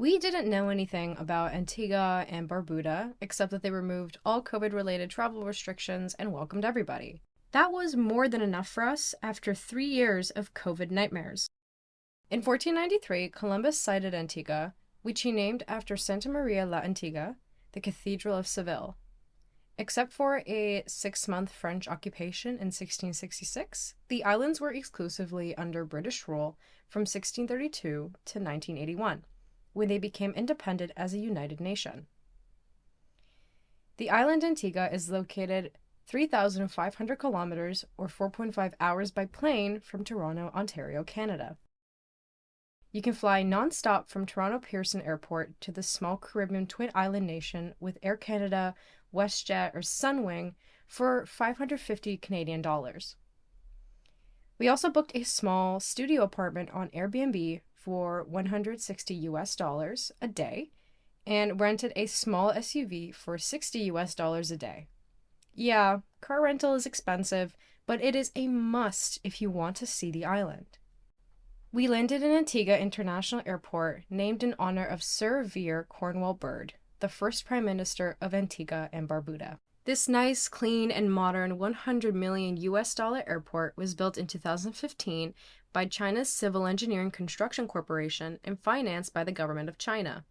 We didn't know anything about Antigua and Barbuda except that they removed all COVID related travel restrictions and welcomed everybody. That was more than enough for us after three years of COVID nightmares. In 1493, Columbus sighted Antigua, which he named after Santa Maria la Antigua, the Cathedral of Seville. Except for a six month French occupation in 1666, the islands were exclusively under British rule from 1632 to 1981 when they became independent as a united nation. The island Antigua is located 3,500 kilometers or 4.5 hours by plane from Toronto, Ontario, Canada. You can fly nonstop from Toronto Pearson Airport to the small Caribbean twin island nation with Air Canada, WestJet, or Sunwing for 550 Canadian dollars. We also booked a small studio apartment on Airbnb for 160 US dollars a day and rented a small SUV for 60 US dollars a day. Yeah, car rental is expensive, but it is a must if you want to see the island. We landed in Antigua International Airport, named in honor of Sir Vere Cornwall Bird, the first Prime Minister of Antigua and Barbuda. This nice, clean, and modern 100 million US dollar airport was built in 2015 by China's Civil Engineering Construction Corporation and financed by the government of China.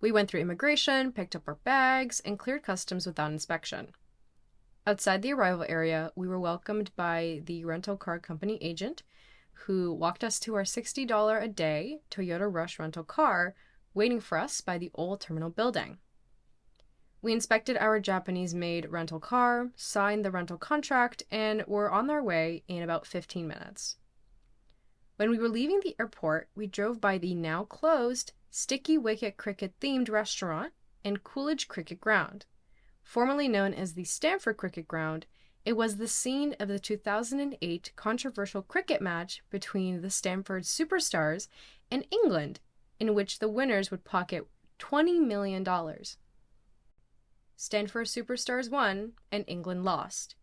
We went through immigration, picked up our bags, and cleared customs without inspection. Outside the arrival area, we were welcomed by the rental car company agent who walked us to our $60 a day Toyota Rush rental car waiting for us by the old terminal building. We inspected our Japanese made rental car, signed the rental contract, and were on our way in about 15 minutes. When we were leaving the airport, we drove by the now closed Sticky Wicket Cricket themed restaurant and Coolidge Cricket Ground. Formerly known as the Stanford Cricket Ground, it was the scene of the 2008 controversial cricket match between the Stanford Superstars and England, in which the winners would pocket $20 million. Stanford Superstars won and England lost.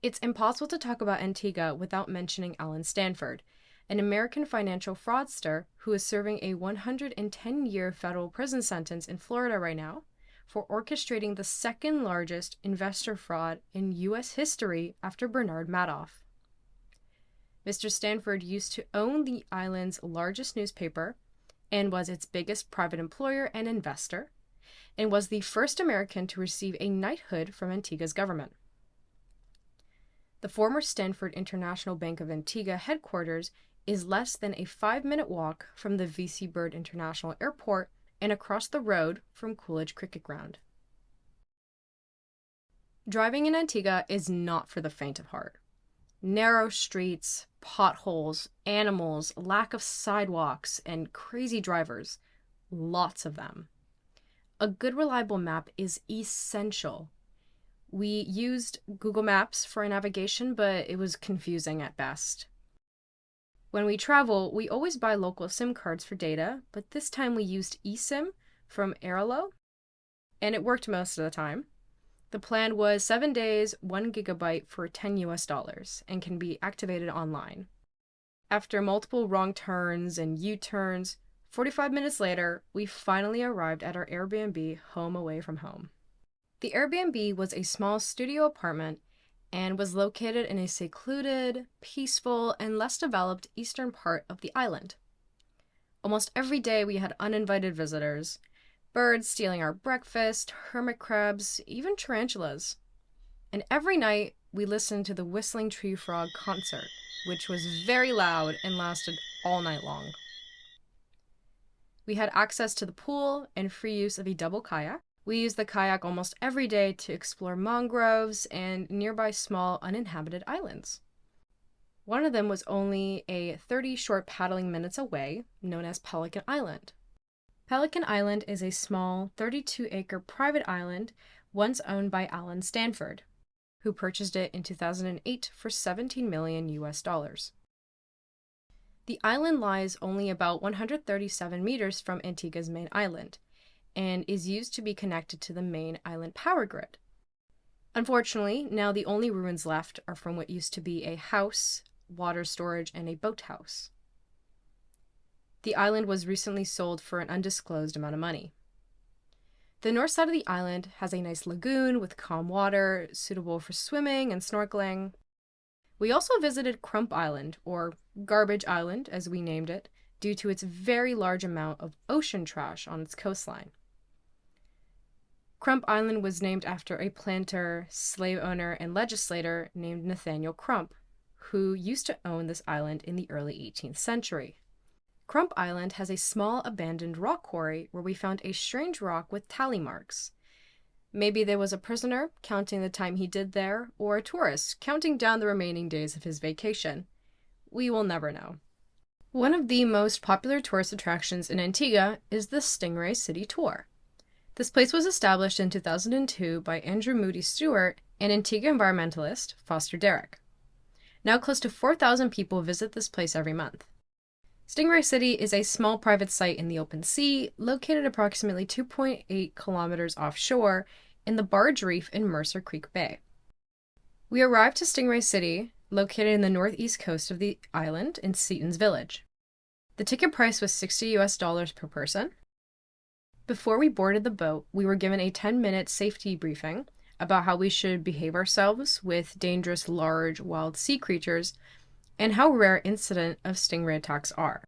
It's impossible to talk about Antigua without mentioning Allen Stanford, an American financial fraudster who is serving a 110 year federal prison sentence in Florida right now for orchestrating the second largest investor fraud in U.S. history after Bernard Madoff. Mr. Stanford used to own the island's largest newspaper and was its biggest private employer and investor, and was the first American to receive a knighthood from Antigua's government. The former Stanford International Bank of Antigua headquarters is less than a five minute walk from the VC Bird International Airport and across the road from Coolidge Cricket Ground. Driving in Antigua is not for the faint of heart. Narrow streets, potholes, animals, lack of sidewalks, and crazy drivers. Lots of them. A good reliable map is essential. We used Google Maps for navigation, but it was confusing at best. When we travel, we always buy local SIM cards for data, but this time we used eSIM from Airalo, and it worked most of the time. The plan was 7 days, 1 gigabyte for 10 US dollars, and can be activated online. After multiple wrong turns and U turns, 45 minutes later, we finally arrived at our Airbnb home away from home. The Airbnb was a small studio apartment and was located in a secluded, peaceful, and less developed eastern part of the island. Almost every day we had uninvited visitors birds stealing our breakfast, hermit crabs, even tarantulas. And every night we listened to the Whistling Tree Frog concert, which was very loud and lasted all night long. We had access to the pool and free use of a double kayak. We use the kayak almost every day to explore mangroves and nearby small uninhabited islands. One of them was only a 30 short paddling minutes away, known as Pelican Island. Pelican Island is a small 32 acre private island once owned by Allen Stanford, who purchased it in 2008 for 17 million US dollars. The island lies only about 137 meters from Antigua's main island, and is used to be connected to the main island power grid. Unfortunately, now the only ruins left are from what used to be a house, water storage, and a boathouse. The island was recently sold for an undisclosed amount of money. The north side of the island has a nice lagoon with calm water, suitable for swimming and snorkeling. We also visited Crump Island, or Garbage Island as we named it, due to its very large amount of ocean trash on its coastline. Crump Island was named after a planter, slave owner, and legislator named Nathaniel Crump, who used to own this island in the early 18th century. Crump Island has a small abandoned rock quarry where we found a strange rock with tally marks. Maybe there was a prisoner counting the time he did there, or a tourist counting down the remaining days of his vacation. We will never know. One of the most popular tourist attractions in Antigua is the Stingray City Tour. This place was established in 2002 by Andrew Moody Stewart and Antigua environmentalist Foster Derrick. Now close to 4,000 people visit this place every month. Stingray City is a small private site in the open sea, located approximately 2.8 kilometers offshore in the Barge Reef in Mercer Creek Bay. We arrived to Stingray City, located in the northeast coast of the island in Seaton's Village. The ticket price was 60 US dollars per person. Before we boarded the boat, we were given a 10 minute safety briefing about how we should behave ourselves with dangerous large wild sea creatures and how rare incident of stingray attacks are.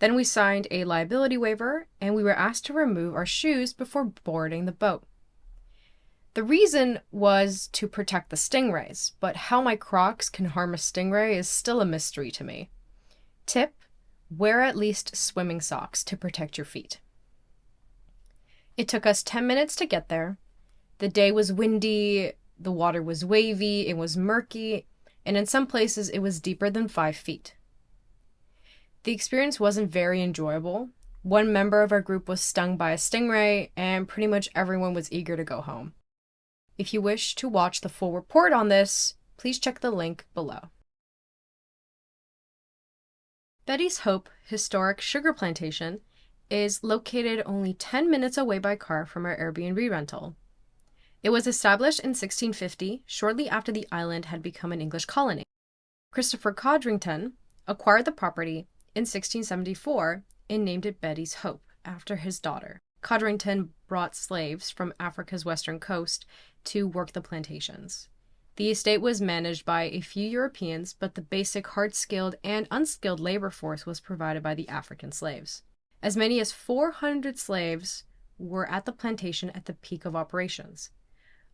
Then we signed a liability waiver and we were asked to remove our shoes before boarding the boat. The reason was to protect the stingrays, but how my crocs can harm a stingray is still a mystery to me. Tip Wear at least swimming socks to protect your feet. It took us 10 minutes to get there. The day was windy, the water was wavy, it was murky, and in some places it was deeper than five feet. The experience wasn't very enjoyable. One member of our group was stung by a stingray, and pretty much everyone was eager to go home. If you wish to watch the full report on this, please check the link below. Betty's Hope Historic Sugar Plantation is located only 10 minutes away by car from our Airbnb rental. It was established in 1650, shortly after the island had become an English colony. Christopher Codrington acquired the property in 1674 and named it Betty's Hope after his daughter. Codrington brought slaves from Africa's western coast to work the plantations. The estate was managed by a few Europeans, but the basic hard skilled and unskilled labor force was provided by the African slaves. As many as 400 slaves were at the plantation at the peak of operations.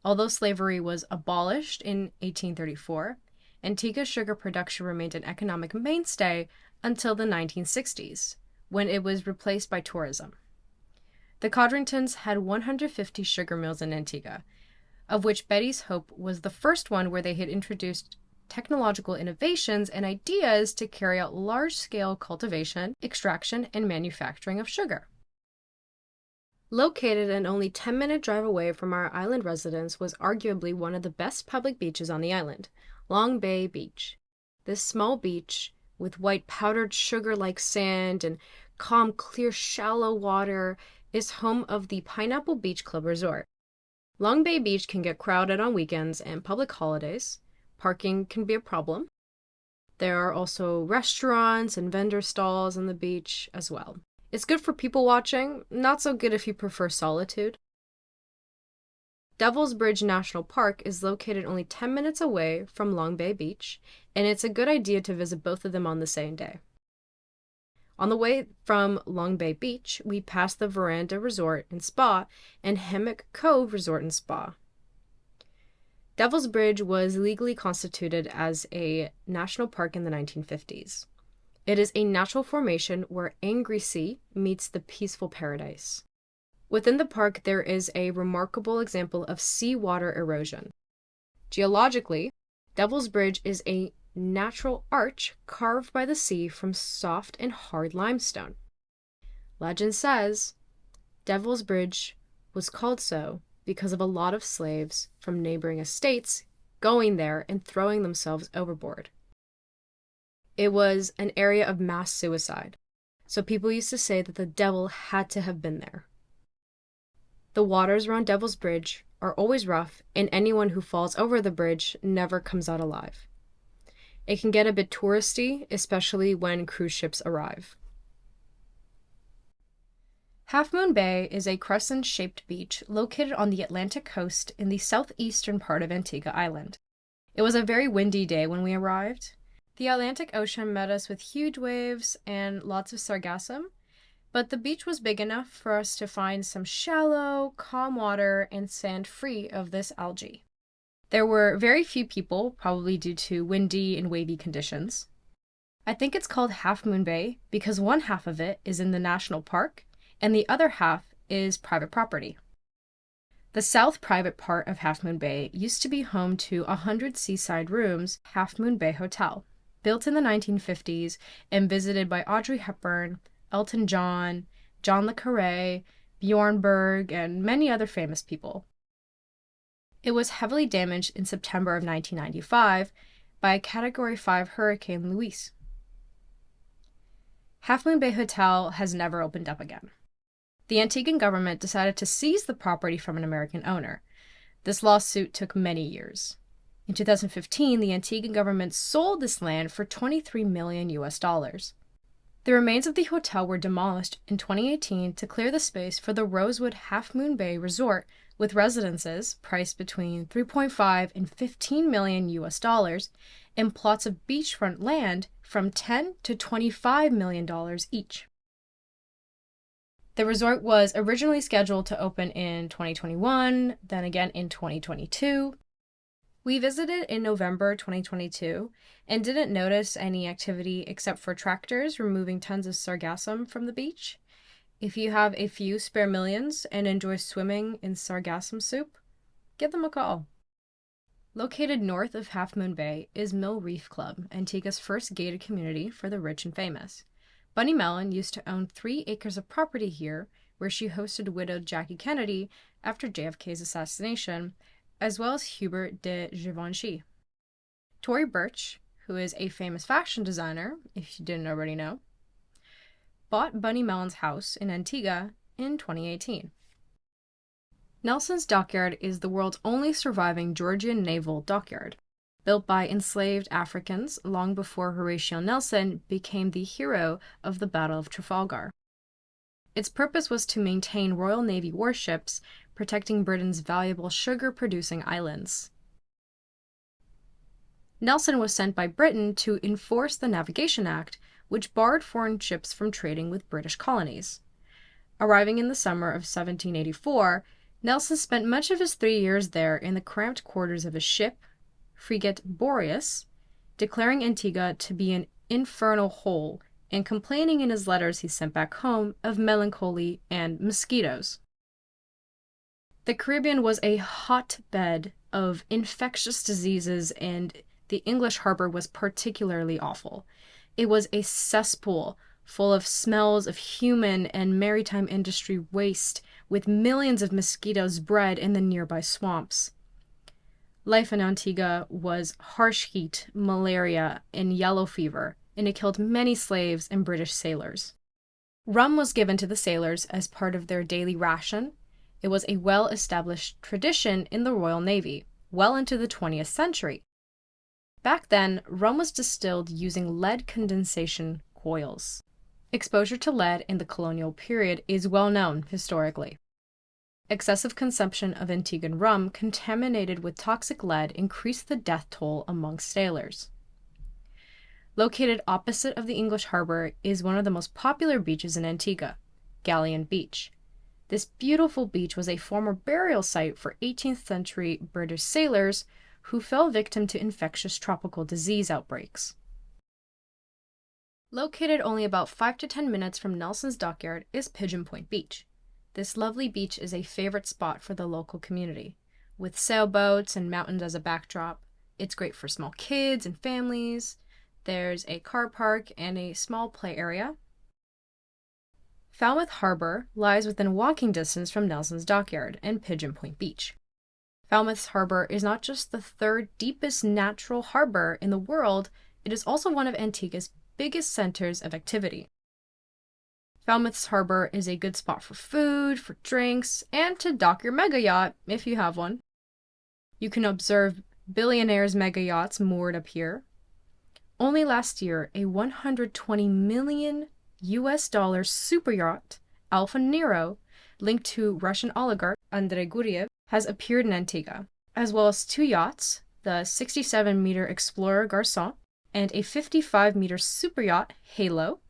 Although slavery was abolished in 1834, Antigua sugar production remained an economic mainstay until the 1960s, when it was replaced by tourism. The Codringtons had 150 sugar mills in Antigua, of which Betty's Hope was the first one where they had introduced technological innovations and ideas to carry out large scale cultivation, extraction, and manufacturing of sugar. Located an only 10 minute drive away from our island residence was arguably one of the best public beaches on the island, Long Bay Beach. This small beach, with white powdered sugar like sand and calm, clear, shallow water, is home of the Pineapple Beach Club Resort. Long Bay Beach can get crowded on weekends and public holidays. Parking can be a problem. There are also restaurants and vendor stalls on the beach as well. It's good for people watching, not so good if you prefer solitude. Devil's Bridge National Park is located only 10 minutes away from Long Bay Beach, and it's a good idea to visit both of them on the same day. On the way from Long Bay Beach, we passed the Veranda Resort and Spa and Hammock Cove Resort and Spa. Devil's Bridge was legally constituted as a national park in the 1950s. It is a natural formation where angry sea meets the peaceful paradise. Within the park, there is a remarkable example of seawater erosion. Geologically, Devil's Bridge is a natural arch carved by the sea from soft and hard limestone. Legend says Devil's Bridge was called so because of a lot of slaves from neighboring estates going there and throwing themselves overboard. It was an area of mass suicide, so people used to say that the devil had to have been there. The waters around Devil's Bridge are always rough, and anyone who falls over the bridge never comes out alive. It can get a bit touristy, especially when cruise ships arrive. Half Moon Bay is a crescent shaped beach located on the Atlantic coast in the southeastern part of Antigua Island. It was a very windy day when we arrived. The Atlantic Ocean met us with huge waves and lots of sargassum, but the beach was big enough for us to find some shallow, calm water and sand free of this algae. There were very few people, probably due to windy and wavy conditions. I think it's called Half Moon Bay because one half of it is in the national park and the other half is private property. The south private part of Half Moon Bay used to be home to a 100 seaside rooms Half Moon Bay Hotel, built in the 1950s and visited by Audrey Hepburn, Elton John, John le Carre, Bjorn Borg, and many other famous people. It was heavily damaged in September of 1995 by a Category 5 Hurricane Luis. Half Moon Bay Hotel has never opened up again. The Antiguan government decided to seize the property from an American owner. This lawsuit took many years. In 2015, the Antiguan government sold this land for 23 million US dollars. The remains of the hotel were demolished in 2018 to clear the space for the Rosewood Half Moon Bay Resort with residences priced between 3.5 and 15 million US dollars and plots of beachfront land from 10 to 25 million dollars each. The resort was originally scheduled to open in 2021, then again in 2022. We visited in November 2022 and didn't notice any activity except for tractors removing tons of sargassum from the beach. If you have a few spare millions and enjoy swimming in sargassum soup, give them a call. Located north of Half Moon Bay is Mill Reef Club, Antigua's first gated community for the rich and famous. Bunny Mellon used to own three acres of property here, where she hosted widowed Jackie Kennedy after JFK's assassination, as well as Hubert de Givenchy. Tory Burch, who is a famous fashion designer, if you didn't already know, bought Bunny Mellon's house in Antigua in 2018. Nelson's Dockyard is the world's only surviving Georgian naval dockyard, built by enslaved Africans long before Horatio Nelson became the hero of the Battle of Trafalgar. Its purpose was to maintain Royal Navy warships, protecting Britain's valuable sugar producing islands. Nelson was sent by Britain to enforce the Navigation Act, which barred foreign ships from trading with British colonies. Arriving in the summer of 1784, Nelson spent much of his three years there in the cramped quarters of his ship, frigate Boreas, declaring Antigua to be an infernal hole and complaining in his letters he sent back home of melancholy and mosquitoes. The Caribbean was a hotbed of infectious diseases, and the English harbor was particularly awful. It was a cesspool full of smells of human and maritime industry waste, with millions of mosquitoes bred in the nearby swamps. Life in Antigua was harsh heat, malaria, and yellow fever, and it killed many slaves and British sailors. Rum was given to the sailors as part of their daily ration. It was a well established tradition in the Royal Navy, well into the 20th century. Back then, rum was distilled using lead condensation coils. Exposure to lead in the colonial period is well known historically. Excessive consumption of Antiguan rum contaminated with toxic lead increased the death toll among sailors. Located opposite of the English harbor is one of the most popular beaches in Antigua, Galleon Beach. This beautiful beach was a former burial site for 18th century British sailors who fell victim to infectious tropical disease outbreaks. Located only about 5 to 10 minutes from Nelson's dockyard is Pigeon Point Beach. This lovely beach is a favorite spot for the local community. With sailboats and mountains as a backdrop, it's great for small kids and families. There's a car park and a small play area. Falmouth Harbor lies within walking distance from Nelson's Dockyard and Pigeon Point Beach. Falmouth Harbor is not just the third deepest natural harbor in the world, it is also one of Antigua's biggest centers of activity. Falmouth's harbor is a good spot for food, for drinks, and to dock your mega yacht if you have one. You can observe billionaires' mega yachts moored up here. Only last year, a 120 million US dollar super yacht Alfa Nero, linked to Russian oligarch Andrei Guriev, has appeared in Antigua, as well as two yachts, the 67 meter Explorer Garcon and a 55 meter super yacht Halo,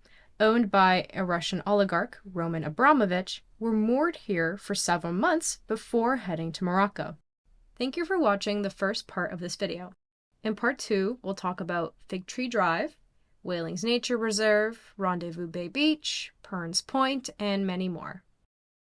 owned by a Russian oligarch, Roman Abramovich, were moored here for several months before heading to Morocco. Thank you for watching the first part of this video. In part two, we'll talk about Fig Tree Drive, Wallings Nature Reserve, Rendezvous Bay Beach, Pearn's Point, and many more.